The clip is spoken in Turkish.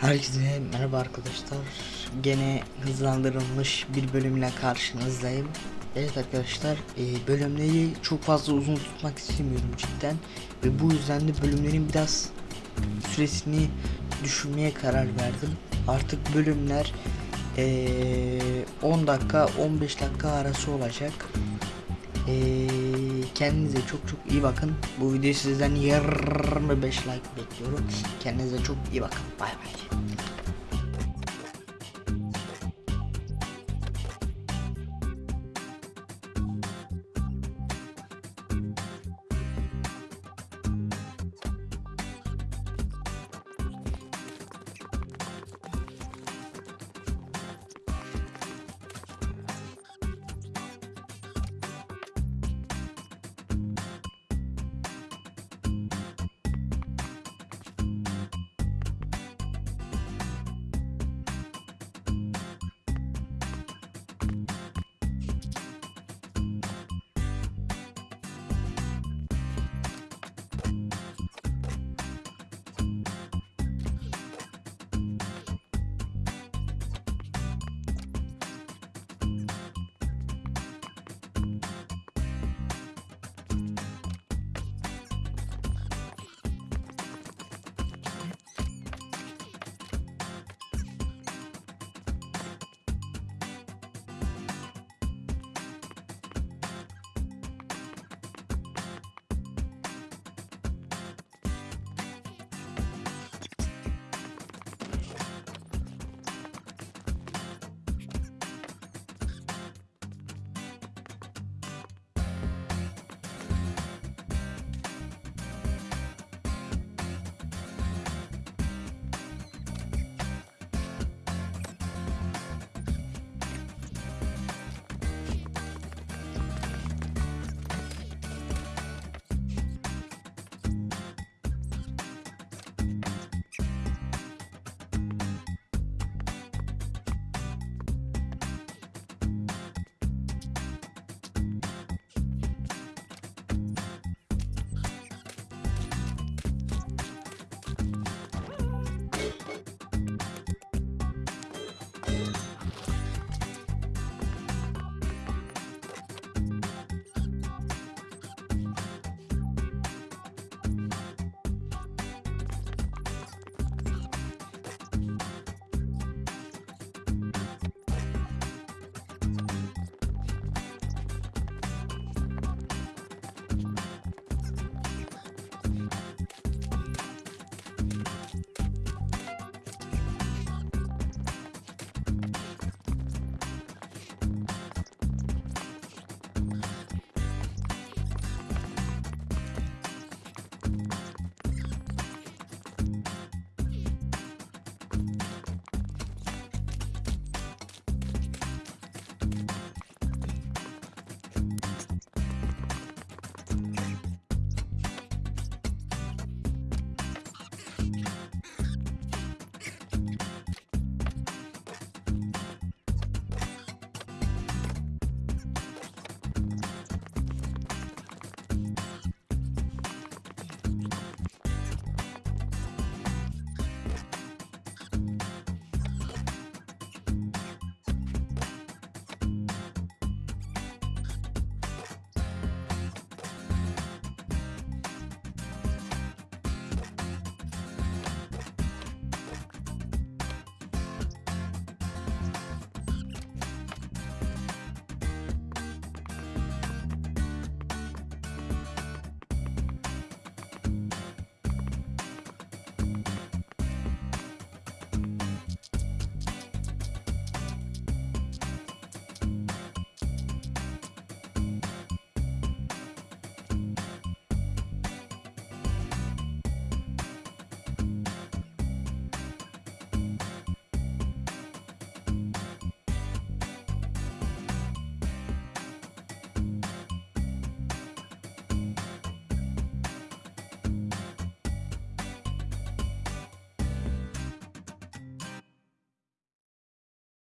Herkese merhaba arkadaşlar. Gene hızlandırılmış bir bölümle karşınızdayım. Evet arkadaşlar, e, bölümleri çok fazla uzun tutmak istemiyorum cidden ve bu yüzden de bölümlerin biraz süresini düşürmeye karar verdim. Artık bölümler e, 10 dakika 15 dakika arası olacak. E, kendinize çok çok iyi bakın. Bu videoyu sizden 25 like bekliyorum. Kendinize çok iyi bakın. Bay bay.